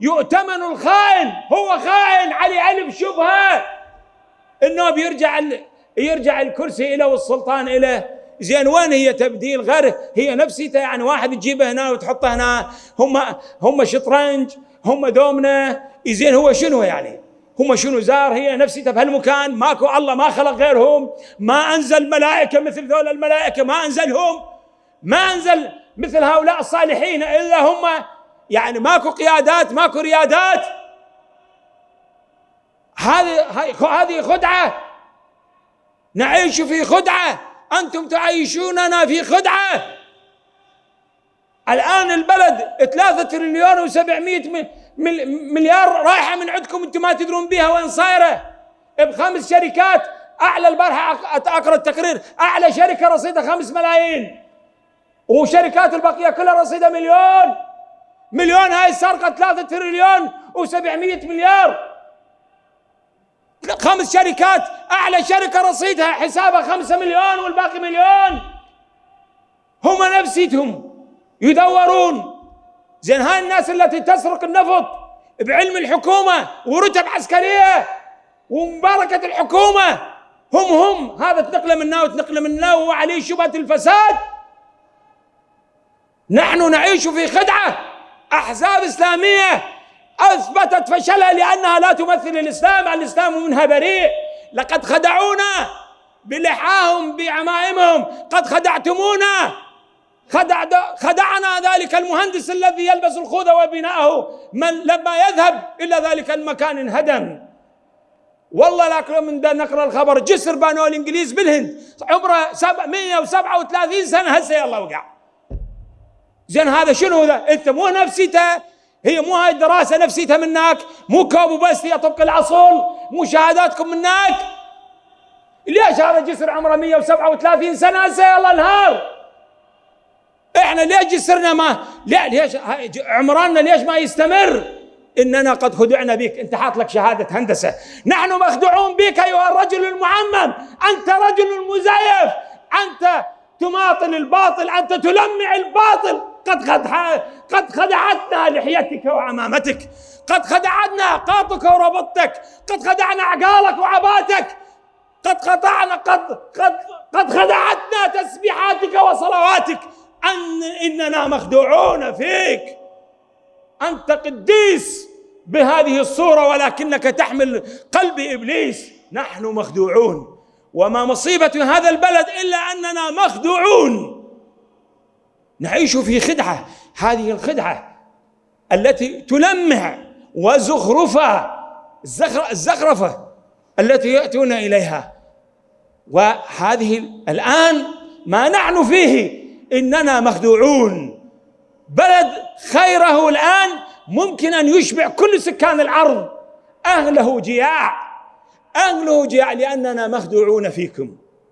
يؤتمن الخائن هو خائن عليه ألف شبهة. إنه بيرجع يرجع الكرسي إلى والسلطان إلى زين وين هي تبديل غير؟ هي نفسيته يعني واحد تجيبه هنا وتحطه هنا. هم هم شطرنج هم دومنة. زين هو شنو يعني؟ هم شنو زار؟ هي نفسيته في هالمكان. ماكو الله ما خلق غيرهم. ما أنزل ملائكة مثل ذول الملائكة ما أنزلهم. ما أنزل مثل هؤلاء الصالحين إلا هم يعني ماكو قيادات ماكو ريادات. هذه هذه خدعة. نعيش في خدعة. أنتم تعيشوننا في خدعة. الآن البلد ثلاثة تريليون و700 مليار رايحة من عندكم أنتم ما تدرون بها وين صايرة. بخمس شركات أعلى البارحة أقرأ التقرير أعلى شركة رصيدها خمس ملايين. وشركات البقية كلها رصيدها مليون. مليون هاي السرقه ثلاثة تريليون و700 مليار. خمس شركات أعلى شركة رصيدها حسابها خمسة مليون والباقي مليون. هم نفسيتهم يدورون. زين هاي الناس التي تسرق النفط بعلم الحكومة ورتب عسكرية ومباركة الحكومة هم هم. هذا تنقله منا وتنقله منا وهو عليه شبهة الفساد. نحن نعيش في خدعة. أحزاب إسلامية أثبتت فشلها لأنها لا تمثل الإسلام الإسلام منها بريء. لقد خدعونا بلحاهم بعمائمهم قد خدعتمونا. خدع خدعنا ذلك المهندس الذي يلبس الخوذة وبناءه. من لما يذهب إلى ذلك المكان انهدم. والله لكن من نقرأ الخبر. جسر بانوه الإنجليز بالهند. عمره 137 سنة هسه يلا وقع. زين هذا شنو ذا؟ انت مو نفسيته هي مو هاي الدراسة نفسيتها منك مو كوب بس هي طبق العصول مو شهاداتكم منك. ليش هذا جسر عمره 137 سنة؟ هسه يلا انهار. إحنا ليش جسرنا ما لا ليش عمراننا ليش ما يستمر؟ اننا قد خدعنا بك انت حاط لك شهادة هندسة. نحن مخدوعون بك أيها الرجل المعمم. أنت رجل مزيف. أنت تماطل الباطل أنت تلمع الباطل. قد قد خدعتنا لحيتك وعمامتك. قد خدعتنا قاطك وربطتك. قد خدعنا عقالك وعباتك. قد قطعنا قد قد قد خدعتنا تسبيحاتك وصلواتك. أن إننا مخدوعون فيك. أنت قديس بهذه الصورة ولكنك تحمل قلب إبليس. نحن مخدوعون. وما مصيبة هذا البلد إلا أننا مخدوعون. نعيش في خدعة. هذه الخدعة التي تلمع وزخرفة الزخرفة التي يأتون إليها. وهذه الآن ما نحن فيه إننا مخدوعون. بلد خيره الآن ممكن أن يشبع كل سكان الأرض. أهله جياع. أهله جياع لأننا مخدوعون فيكم.